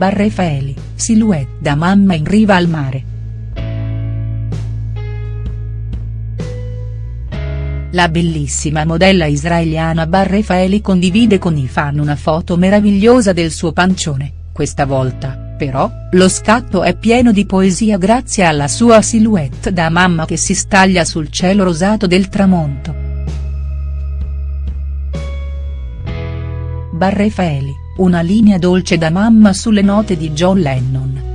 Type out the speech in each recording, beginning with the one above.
Barrefaeli, silhouette da mamma in riva al mare. La bellissima modella israeliana Barrefaeli condivide con i fan una foto meravigliosa del suo pancione, questa volta, però, lo scatto è pieno di poesia grazie alla sua silhouette da mamma che si staglia sul cielo rosato del tramonto. Barrefaeli, una linea dolce da mamma sulle note di John Lennon.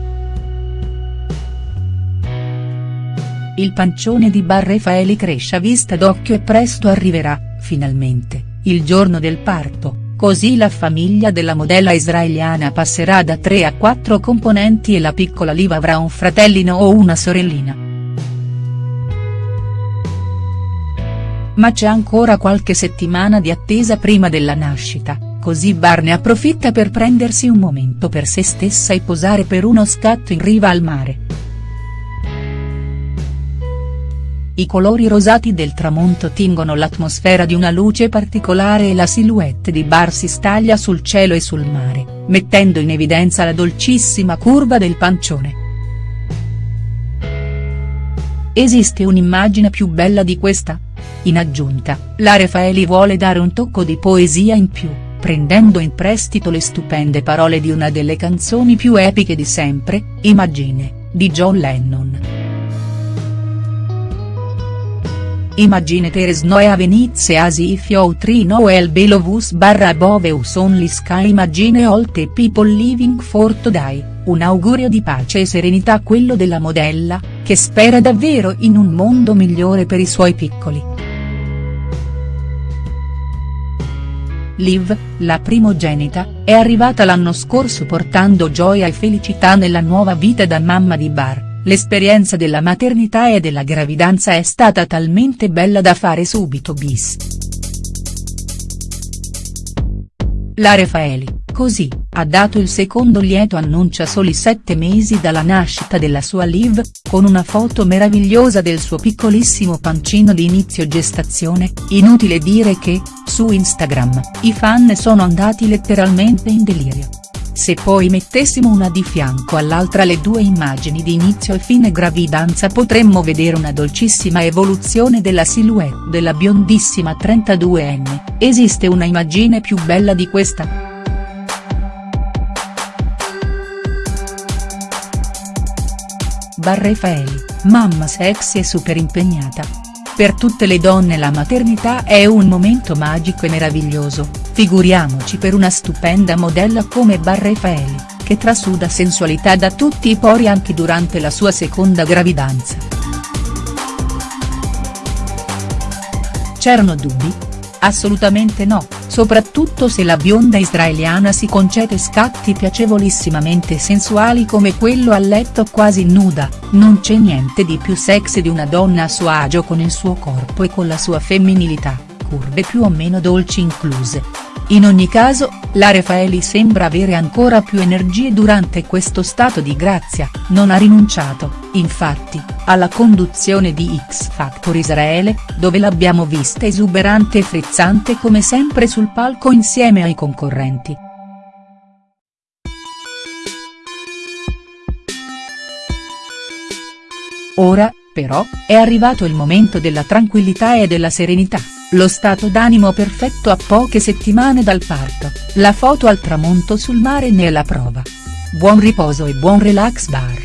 Il pancione di Barrefaeli cresce a vista d'occhio e presto arriverà, finalmente, il giorno del parto Così la famiglia della modella israeliana passerà da 3 a 4 componenti e la piccola Liv avrà un fratellino o una sorellina. Ma c'è ancora qualche settimana di attesa prima della nascita, così Barney approfitta per prendersi un momento per se stessa e posare per uno scatto in riva al mare. I colori rosati del tramonto tingono l'atmosfera di una luce particolare e la silhouette di Bar si staglia sul cielo e sul mare, mettendo in evidenza la dolcissima curva del pancione. Esiste un'immagine più bella di questa? In aggiunta, la Refaeli vuole dare un tocco di poesia in più, prendendo in prestito le stupende parole di una delle canzoni più epiche di sempre, Imagine, di John Lennon. Imagine there is no heavens as if you three no el below us barra above us only sky Imagine all the people living for today, un augurio di pace e serenità quello della modella, che spera davvero in un mondo migliore per i suoi piccoli. Liv, la primogenita, è arrivata l'anno scorso portando gioia e felicità nella nuova vita da mamma di Bar L'esperienza della maternità e della gravidanza è stata talmente bella da fare subito bis. La Refaeli, così, ha dato il secondo lieto annuncio a soli sette mesi dalla nascita della sua Liv, con una foto meravigliosa del suo piccolissimo pancino di inizio gestazione, inutile dire che, su Instagram, i fan sono andati letteralmente in delirio. Se poi mettessimo una di fianco all'altra le due immagini di inizio e fine gravidanza potremmo vedere una dolcissima evoluzione della silhouette della biondissima 32enne, esiste una immagine più bella di questa?. Barrefaeli, mamma sexy e super impegnata, per tutte le donne la maternità è un momento magico e meraviglioso, figuriamoci per una stupenda modella come Barrefaeli, che trasuda sensualità da tutti i pori anche durante la sua seconda gravidanza. C'erano dubbi? Assolutamente no, soprattutto se la bionda israeliana si concede scatti piacevolissimamente sensuali come quello a letto quasi nuda, non c'è niente di più sexy di una donna a suo agio con il suo corpo e con la sua femminilità, curve più o meno dolci incluse. In ogni caso, la Refaeli sembra avere ancora più energie durante questo stato di grazia, non ha rinunciato, infatti, alla conduzione di X Factor Israele, dove l'abbiamo vista esuberante e frizzante come sempre sul palco insieme ai concorrenti. Ora, però, è arrivato il momento della tranquillità e della serenità. Lo stato d'animo perfetto a poche settimane dal parto, la foto al tramonto sul mare ne è la prova. Buon riposo e buon relax bar.